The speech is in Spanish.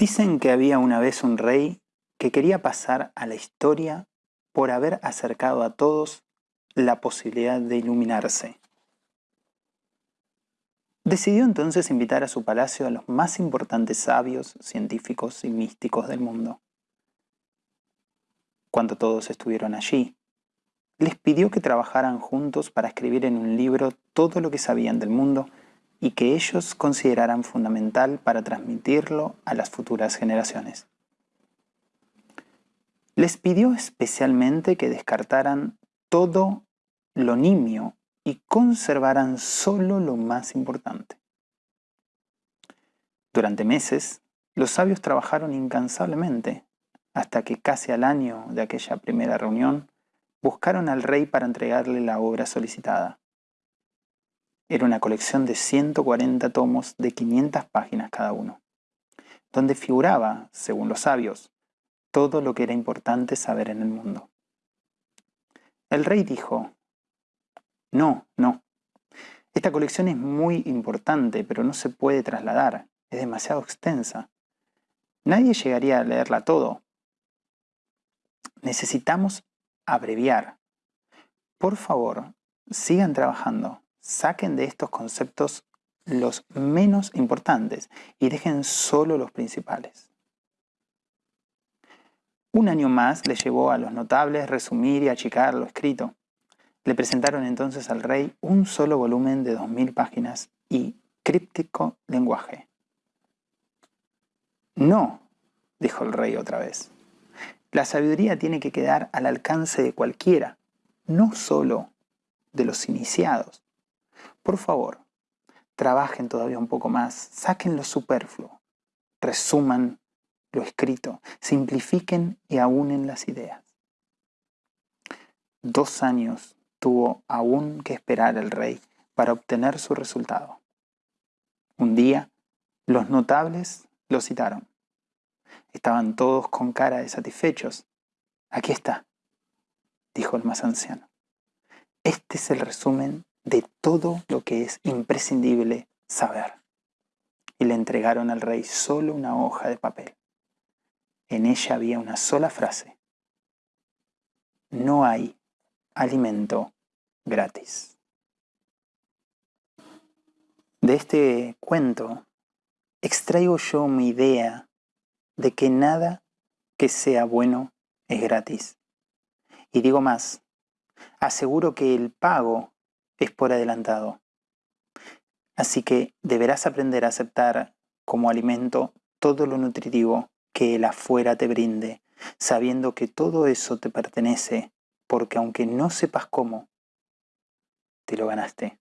Dicen que había una vez un rey que quería pasar a la historia por haber acercado a todos la posibilidad de iluminarse. Decidió entonces invitar a su palacio a los más importantes sabios, científicos y místicos del mundo. Cuando todos estuvieron allí, les pidió que trabajaran juntos para escribir en un libro todo lo que sabían del mundo y que ellos consideraran fundamental para transmitirlo a las futuras generaciones. Les pidió especialmente que descartaran todo lo nimio y conservaran solo lo más importante. Durante meses, los sabios trabajaron incansablemente hasta que casi al año de aquella primera reunión buscaron al rey para entregarle la obra solicitada. Era una colección de 140 tomos de 500 páginas cada uno, donde figuraba, según los sabios, todo lo que era importante saber en el mundo. El rey dijo, no, no, esta colección es muy importante, pero no se puede trasladar, es demasiado extensa. Nadie llegaría a leerla todo. Necesitamos abreviar. Por favor, sigan trabajando saquen de estos conceptos los menos importantes y dejen solo los principales. Un año más le llevó a los notables resumir y achicar lo escrito. Le presentaron entonces al rey un solo volumen de 2.000 páginas y críptico lenguaje. No, dijo el rey otra vez. La sabiduría tiene que quedar al alcance de cualquiera, no solo de los iniciados. Por favor, trabajen todavía un poco más, saquen lo superfluo, resuman lo escrito, simplifiquen y aúnen las ideas. Dos años tuvo aún que esperar el rey para obtener su resultado. Un día, los notables lo citaron. Estaban todos con cara de satisfechos. Aquí está, dijo el más anciano. Este es el resumen de todo lo que es imprescindible saber. Y le entregaron al rey solo una hoja de papel. En ella había una sola frase. No hay alimento gratis. De este cuento extraigo yo mi idea de que nada que sea bueno es gratis. Y digo más, aseguro que el pago es por adelantado. Así que deberás aprender a aceptar como alimento todo lo nutritivo que el afuera te brinde, sabiendo que todo eso te pertenece, porque aunque no sepas cómo, te lo ganaste.